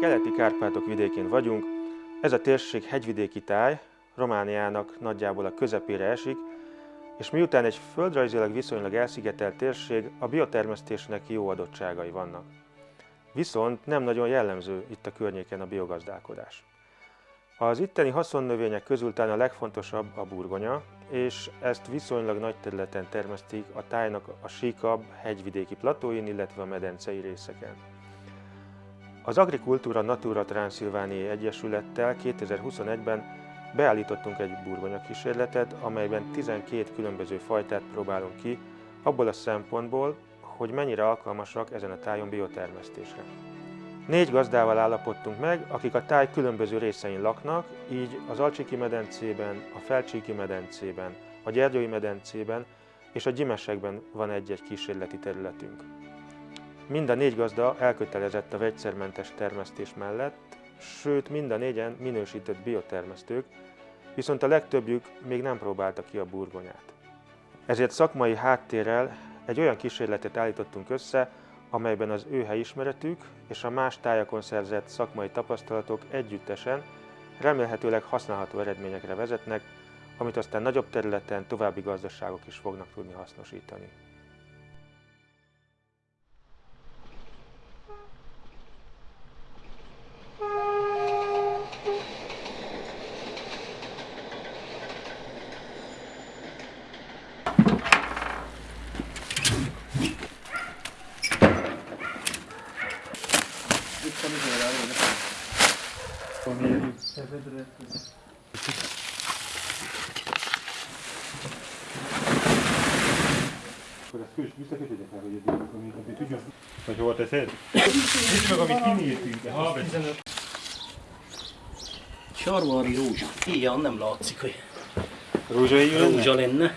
keleti Kárpátok vidékén vagyunk. Ez a térség hegyvidéki táj, Romániának nagyjából a közepére esik, és miután egy földrajzilag viszonylag elszigetelt térség, a biotermesztésnek jó adottságai vannak. Viszont nem nagyon jellemző itt a környéken a biogazdálkodás. Az itteni haszonnövények közül talán a legfontosabb a burgonya, és ezt viszonylag nagy területen termesztik a tájnak a síkabb hegyvidéki platóin, illetve a medencei részeken. Az Agrikultúra Natura Transilvániai Egyesülettel 2021-ben beállítottunk egy burgonya kísérletet, amelyben 12 különböző fajtát próbálunk ki, abból a szempontból, hogy mennyire alkalmasak ezen a tájon biotermesztésre. Négy gazdával állapodtunk meg, akik a táj különböző részein laknak, így az Alcsiki medencében, a Felcsíki medencében, a Gyergyói medencében és a Gyimesekben van egy-egy kísérleti területünk. Mind a négy gazda elkötelezett a vegyszermentes termesztés mellett, sőt mind a négyen minősített biotermesztők, viszont a legtöbbjük még nem próbálta ki a burgonyát. Ezért szakmai háttérrel egy olyan kísérletet állítottunk össze, amelyben az ő helyismeretük és a más tájakon szerzett szakmai tapasztalatok együttesen remélhetőleg használható eredményekre vezetnek, amit aztán nagyobb területen további gazdaságok is fognak tudni hasznosítani. Akkor ezt kös, visszakötődjek el, hogy eddig, amit, amit tudjon, hogy hova teszed? Nézd meg, amit kinyírtunk, de ha Sarvari rózsa. Ilyen nem látszik, hogy Rózsai lenne? rózsa lenne.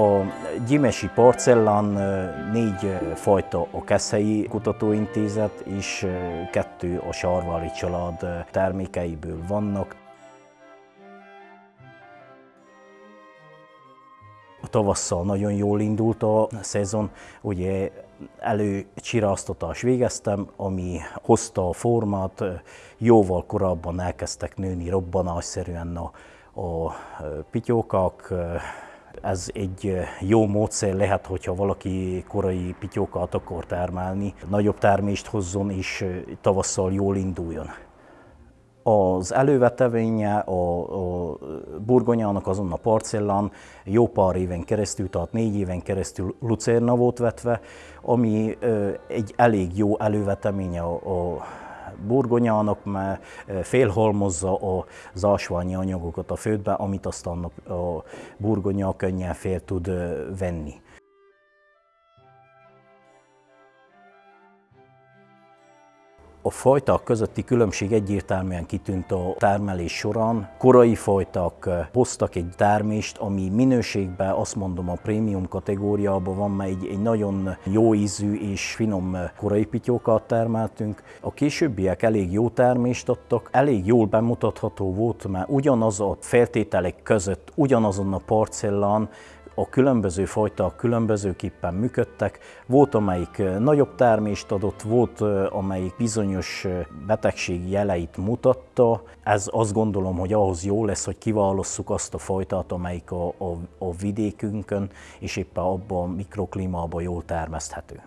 A Gyimesi parcellán négy fajta a Keszhelyi Kutatóintézet és kettő a Sarvári család termékeiből vannak. A tavasszal nagyon jól indult a szezon, ugye előcsiráztatás végeztem, ami hozta a formát, jóval korábban elkezdtek nőni robbanásszerűen a, a pityókák, ez egy jó módszer lehet, hogyha valaki korai pityókat akar termelni, nagyobb termést hozzon és tavasszal jól induljon. Az elővetevénye a, a burgonyának azon a parcellán jó pár éven keresztül, tehát négy éven keresztül lucerna volt vetve, ami egy elég jó előveteménye a, a burgonyának, mert félhalmozza az ásványi anyagokat a földbe, amit aztán a burgonya könnyen fél tud venni. A fajták közötti különbség egyértelműen kitűnt a termelés során. Korai fajták hoztak egy termést, ami minőségben azt mondom a prémium kategóriában van, mert egy, egy nagyon jó ízű és finom korai pityókat termeltünk. A későbbiek elég jó termést adtak, elég jól bemutatható volt, mert ugyanaz a feltételek között, ugyanazon a parcellán a különböző fajták különbözőképpen működtek. Volt, amelyik nagyobb termést adott, volt, amelyik bizonyos betegség jeleit mutatta. Ez azt gondolom, hogy ahhoz jó lesz, hogy kiválasszuk azt a fajtát, amelyik a, a, a vidékünkön és éppen abban a mikroklímában jól termeszthető.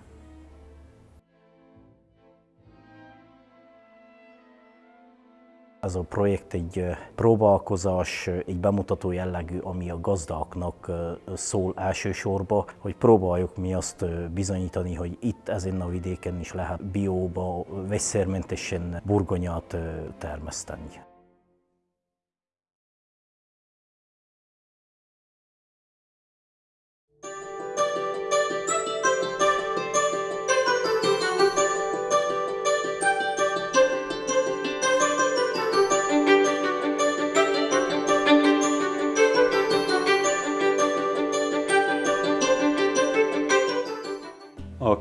Ez a projekt egy próbálkozás, egy bemutató jellegű, ami a gazdáknak szól elsősorban, hogy próbáljuk mi azt bizonyítani, hogy itt ezen a vidéken is lehet bióba, vegyszermentesen burgonyát termeszteni.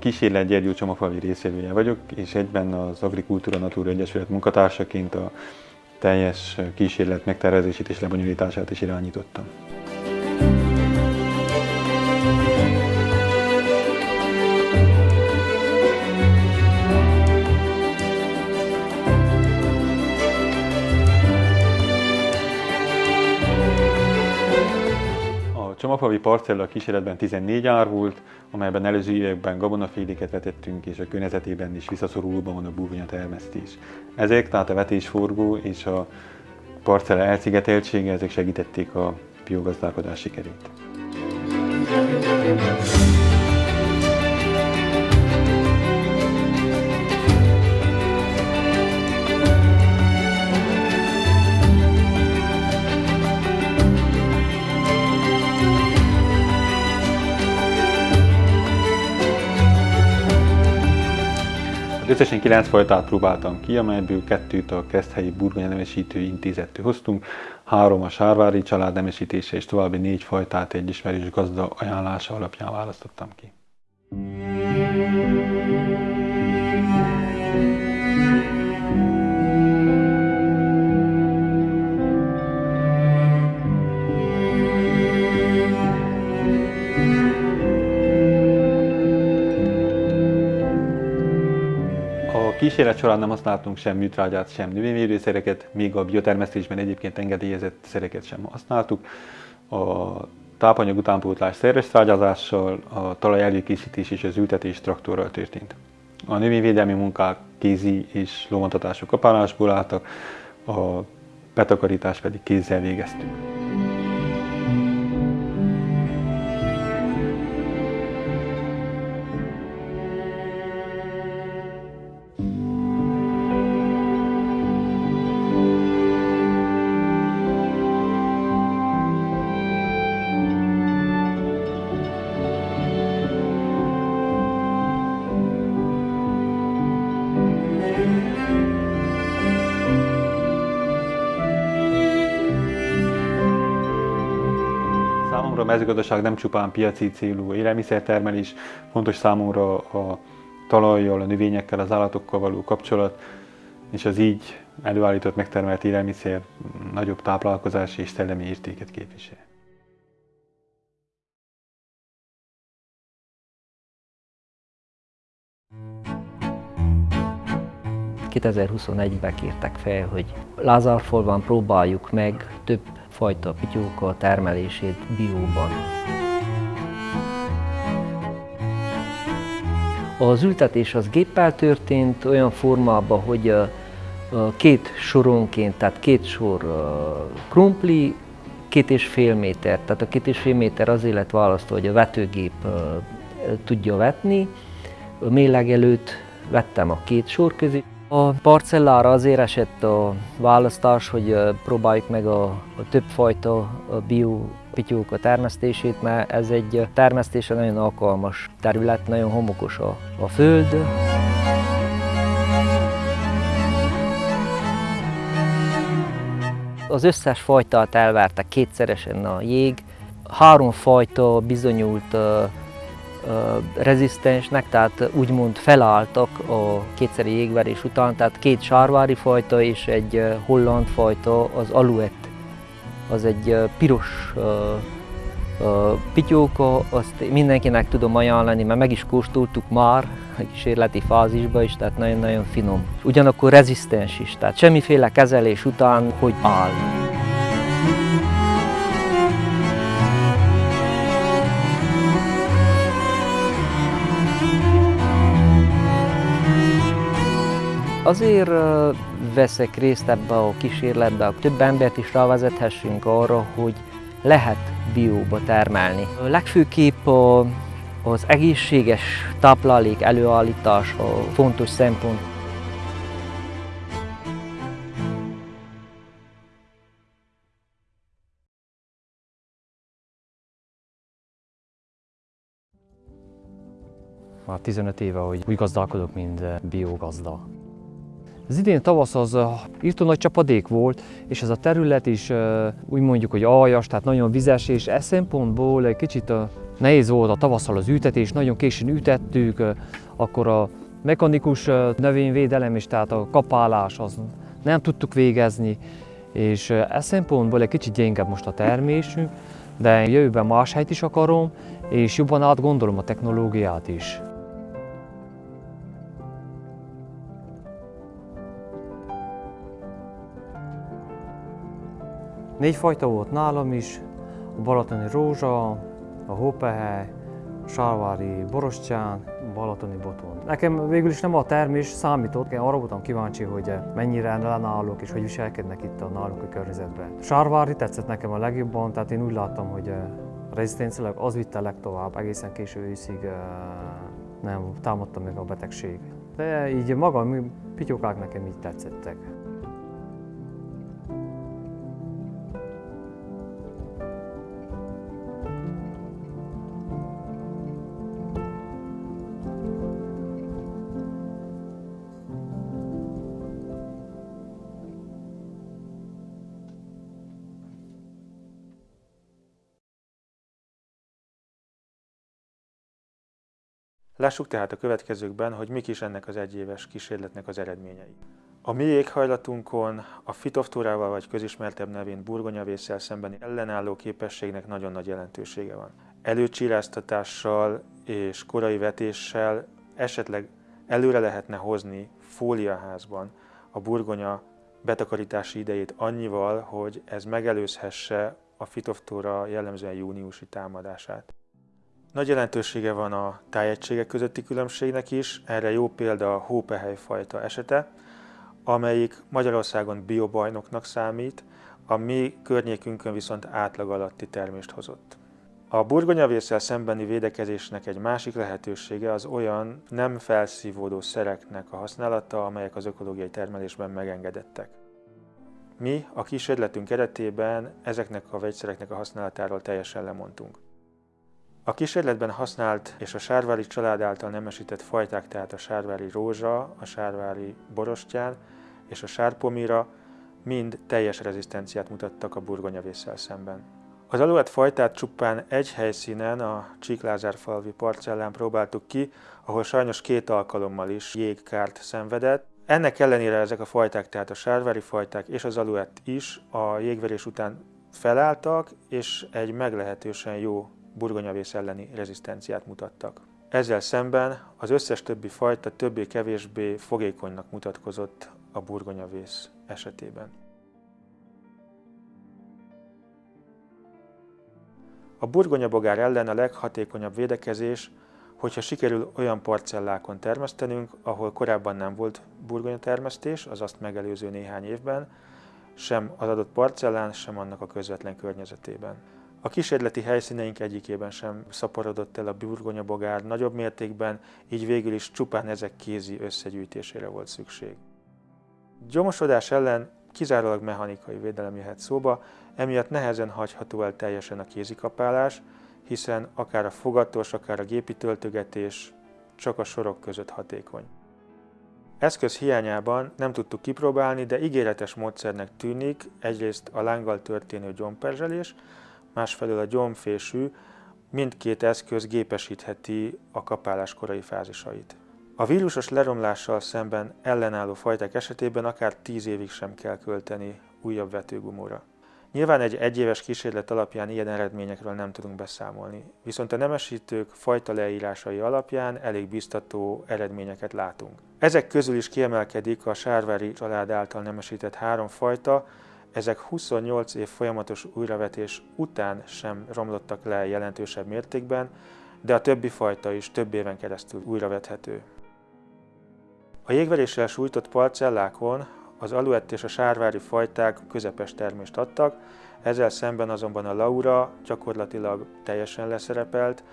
Kísérlet Gyergyó Csomafalvi részvevője vagyok, és egyben az Agrikultúra Natura Egyesület munkatársaként a teljes kísérlet megtervezését és lebonyolítását is irányítottam. Csomagfalvi parcella kísérletben 14 ár volt, amelyben előző években gabonaféléket vetettünk, és a környezetében is visszaszorulóban van a burgonya termesztés. Ezek, tehát a vetésforgó és a parcella elszigeteltsége, ezek segítették a biogazdálkodás sikerét. Összesen kilenc fajtát próbáltam ki, amelyből kettőt a Keszthelyi Burgonya Nemesítő Intézettől hoztunk, három a Sárvári család nemesítése és további négy fajtát egy ismerős gazda ajánlása alapján választottam ki. Kísérlet során nem használtunk sem műtrágyát, sem növényvédőszereket, még a biotermesztésben egyébként engedélyezett szereket sem használtuk. A tápanyag utánpótlás szerves trágyázással, a talaj előkészítés és az ültetés traktorral történt. A növényvédelmi munkák kézi és lóvontatások kapálásból álltak, a betakarítás pedig kézzel végeztük. Számomra a mezőgazdaság nem csupán piaci célú élelmiszertermelés, fontos számomra a talajjal, a növényekkel, az állatokkal való kapcsolat, és az így előállított, megtermelt élelmiszer nagyobb táplálkozási és szellemi értéket képvisel. ...2021-ben kértek fel, hogy Lázárfolban próbáljuk meg több fajta pityóka termelését bióban. Az ültetés az géppel történt olyan formában, hogy két soronként, tehát két sor krumpli, két és fél méter. Tehát a két és fél méter azért lett választva, hogy a vetőgép tudja vetni. A előtt vettem a két sor közé. A parcellára azért esett a választás, hogy próbáljuk meg a, a többfajta bio pityók termesztését, mert ez egy termesztése nagyon alkalmas terület, nagyon homokos a, a föld. Az összes fajtát elverte kétszeresen a jég, három fajta bizonyult rezisztensnek, tehát úgymond felálltak a kétszeri jégverés után, tehát két sárvári fajta és egy holland fajta, az aluet. Az egy piros pityóka, azt mindenkinek tudom ajánlani, mert meg is kóstoltuk már a kísérleti fázisban is, tehát nagyon-nagyon finom. Ugyanakkor rezisztens is, tehát semmiféle kezelés után, hogy áll. Azért veszek részt ebbe a kísérletbe, hogy több embert is rávezethessünk arra, hogy lehet bióba termelni. Legfőképp a, az egészséges táplálék előállítása fontos szempont. Már 15 éve, hogy úgy gazdálkodok, mint biogazda. Az idén tavasz az írtó nagy csapadék volt, és ez a terület is úgy mondjuk, hogy aljas, tehát nagyon vizes, és e szempontból egy kicsit Nehéz volt a tavasszal az ültetés, nagyon későn ütettük, akkor a mechanikus növényvédelem is, tehát a kapálás, az nem tudtuk végezni, és ez szempontból egy kicsit gyengebb most a termésünk, de jövőben más helyt is akarom, és jobban átgondolom a technológiát is. Négy fajta volt nálam is, a balatoni rózsa, a hópehely, a sárvári borostyán, balatoni boton. Nekem végül is nem a termés számított, én arra voltam kíváncsi, hogy mennyire lenállok és hogy viselkednek itt a náluk a környezetben. Sárvári tetszett nekem a legjobban, tehát én úgy láttam, hogy a rezisztenciálag az vitte legtovább, egészen késő őszig nem támadta meg a betegség. De így maga pityókák nekem így tetszettek. Lássuk tehát a következőkben, hogy mik is ennek az egyéves kísérletnek az eredményei. A mi éghajlatunkon a fitoftórával vagy közismertebb nevén burgonyavésszel szembeni ellenálló képességnek nagyon nagy jelentősége van. Előcsíráztatással és korai vetéssel esetleg előre lehetne hozni fóliaházban a burgonya betakarítási idejét annyival, hogy ez megelőzhesse a fitoftóra jellemzően júniusi támadását. Nagy jelentősége van a tájegységek közötti különbségnek is, erre jó példa a hópehely fajta esete, amelyik Magyarországon biobajnoknak számít, a mi környékünkön viszont átlag alatti termést hozott. A burgonyavészsel szembeni védekezésnek egy másik lehetősége az olyan nem felszívódó szereknek a használata, amelyek az ökológiai termelésben megengedettek. Mi a kísérletünk keretében ezeknek a vegyszereknek a használatáról teljesen lemondtunk. A kísérletben használt és a sárvári család által nemesített fajták, tehát a sárvári rózsa, a sárvári borostyán és a sárpomira mind teljes rezisztenciát mutattak a burgonyavésszel szemben. Az aluett fajtát csupán egy helyszínen, a Csíklázárfalvi parcellán próbáltuk ki, ahol sajnos két alkalommal is jégkárt szenvedett. Ennek ellenére ezek a fajták, tehát a sárvári fajták és az aluett is a jégverés után felálltak, és egy meglehetősen jó burgonyavész elleni rezisztenciát mutattak. Ezzel szemben az összes többi fajta többé-kevésbé fogékonynak mutatkozott a burgonyavész esetében. A burgonyabogár ellen a leghatékonyabb védekezés, hogyha sikerül olyan parcellákon termesztenünk, ahol korábban nem volt burgonyatermesztés, az azt megelőző néhány évben, sem az adott parcellán, sem annak a közvetlen környezetében. A kísérleti helyszíneink egyikében sem szaporodott el a burgonyabogár nagyobb mértékben, így végül is csupán ezek kézi összegyűjtésére volt szükség. Gyomosodás ellen kizárólag mechanikai védelem jöhet szóba, emiatt nehezen hagyható el teljesen a kézikapálás, hiszen akár a fogatos, akár a gépi töltögetés csak a sorok között hatékony. Eszköz hiányában nem tudtuk kipróbálni, de ígéretes módszernek tűnik egyrészt a lánggal történő gyomperzselés, másfelől a gyomfésű mindkét eszköz gépesítheti a kapálás korai fázisait. A vírusos leromlással szemben ellenálló fajták esetében akár 10 évig sem kell költeni újabb vetőgumóra. Nyilván egy egyéves kísérlet alapján ilyen eredményekről nem tudunk beszámolni, viszont a nemesítők fajta leírásai alapján elég biztató eredményeket látunk. Ezek közül is kiemelkedik a sárvári család által nemesített három fajta, ezek 28 év folyamatos újravetés után sem romlottak le jelentősebb mértékben, de a többi fajta is több éven keresztül újravethető. A jégveréssel sújtott parcellákon az aluett és a sárvári fajták közepes termést adtak, ezzel szemben azonban a Laura gyakorlatilag teljesen leszerepelt,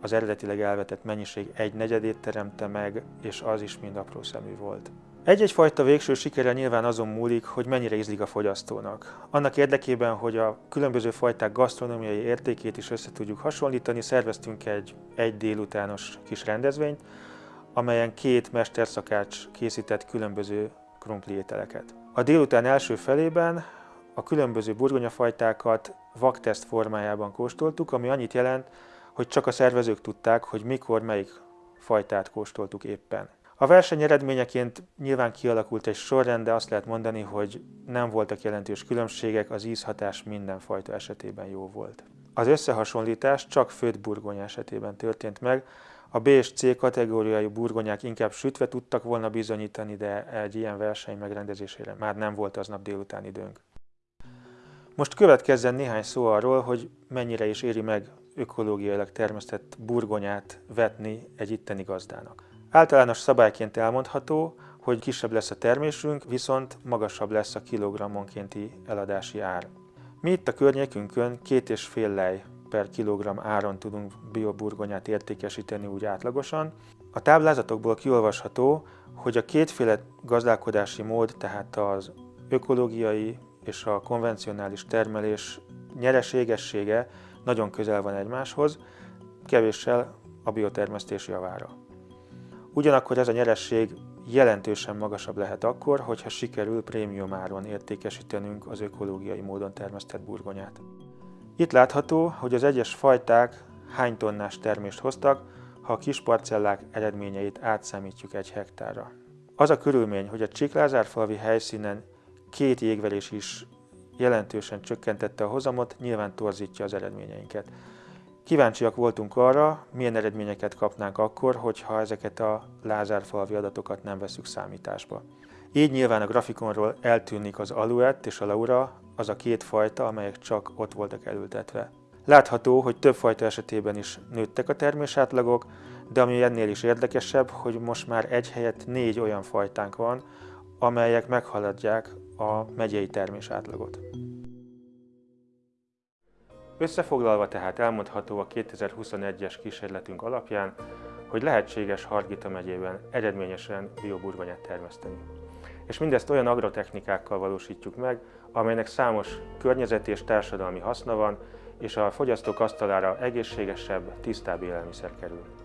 az eredetileg elvetett mennyiség egy negyedét teremte meg, és az is mind apró szemű volt. Egy-egy fajta végső sikere nyilván azon múlik, hogy mennyire ízlik a fogyasztónak. Annak érdekében, hogy a különböző fajták gasztronómiai értékét is össze tudjuk hasonlítani, szerveztünk egy egy délutános kis rendezvényt, amelyen két mesterszakács készített különböző krumpli ételeket. A délután első felében a különböző burgonyafajtákat vakteszt formájában kóstoltuk, ami annyit jelent, hogy csak a szervezők tudták, hogy mikor melyik fajtát kóstoltuk éppen. A verseny eredményeként nyilván kialakult egy sorrend, de azt lehet mondani, hogy nem voltak jelentős különbségek, az ízhatás minden fajta esetében jó volt. Az összehasonlítás csak főtt burgonya esetében történt meg, a B és C kategóriai burgonyák inkább sütve tudtak volna bizonyítani, de egy ilyen verseny megrendezésére már nem volt aznap délután időnk. Most következzen néhány szó arról, hogy mennyire is éri meg ökológiailag termesztett burgonyát vetni egy itteni gazdának. Általános szabályként elmondható, hogy kisebb lesz a termésünk, viszont magasabb lesz a kilogrammonkénti eladási ár. Mi itt a környékünkön két és fél lej per kilogramm áron tudunk bioburgonyát értékesíteni úgy átlagosan. A táblázatokból kiolvasható, hogy a kétféle gazdálkodási mód, tehát az ökológiai és a konvencionális termelés nyereségessége nagyon közel van egymáshoz, kevéssel a biotermesztés javára. Ugyanakkor ez a nyeresség jelentősen magasabb lehet akkor, hogyha sikerül prémium áron értékesítenünk az ökológiai módon termesztett burgonyát. Itt látható, hogy az egyes fajták hány tonnás termést hoztak, ha a kis parcellák eredményeit átszámítjuk egy hektárra. Az a körülmény, hogy a Csiklázárfalvi helyszínen két jégverés is jelentősen csökkentette a hozamot, nyilván torzítja az eredményeinket. Kíváncsiak voltunk arra, milyen eredményeket kapnánk akkor, hogyha ezeket a Lázárfalvi adatokat nem veszük számításba. Így nyilván a grafikonról eltűnik az aluett és a laura, az a két fajta, amelyek csak ott voltak elültetve. Látható, hogy több fajta esetében is nőttek a termésátlagok, de ami ennél is érdekesebb, hogy most már egy helyett négy olyan fajtánk van, amelyek meghaladják a megyei termésátlagot. Összefoglalva tehát elmondható a 2021-es kísérletünk alapján, hogy lehetséges Hargita megyében eredményesen bioburgonyát termeszteni. És mindezt olyan agrotechnikákkal valósítjuk meg, amelynek számos környezeti és társadalmi haszna van, és a fogyasztók asztalára egészségesebb, tisztább élelmiszer kerül.